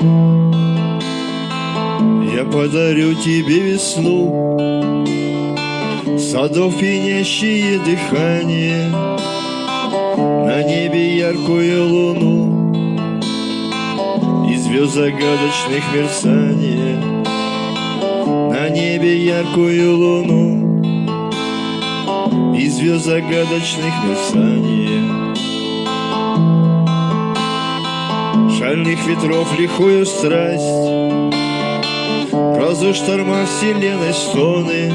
Я подарю тебе весну Садов пенящие дыхание На небе яркую луну И звезд загадочных мерцание На небе яркую луну И звезд загадочных мерцание. Шальных ветров лихую страсть. Грозу шторма вселенной стоны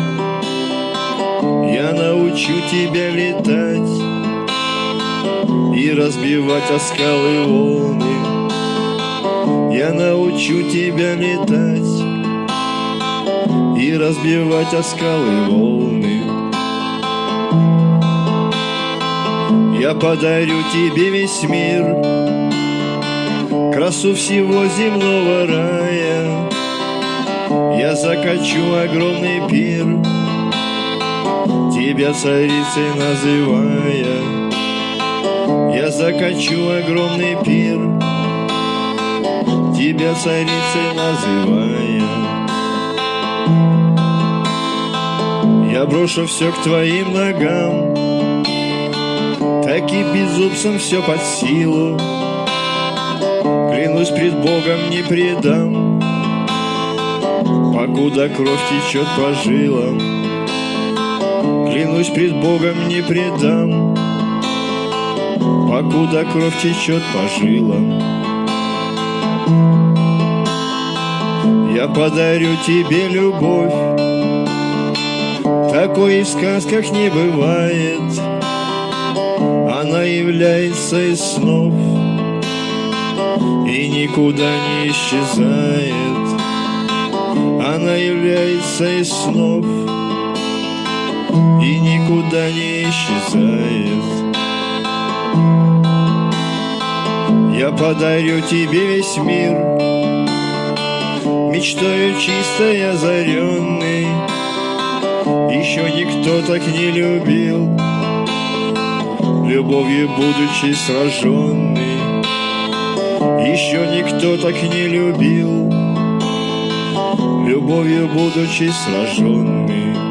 Я научу тебя летать И разбивать о скалы волны Я научу тебя летать И разбивать о скалы волны. Я подарю тебе весь мир Красу всего земного рая. Я закачу огромный пир, Тебя царицей называя. Я закачу огромный пир, Тебя царицей называя. Я брошу все к твоим ногам, Таки безумцам все под силу, Клянусь пред Богом не предам, Покуда кровь течет по жилам Клянусь пред Богом не предам. Покуда кровь течет по жилам Я подарю тебе любовь. Такой и в сказках не бывает Она является из снов И никуда не исчезает. Она является из снов И никуда не исчезает. Я подарю тебе весь мир Мечтаю чистой озаренный Еще никто так не любил Любовью будучи сраженный Еще никто так не любил любовью будучи сраженный.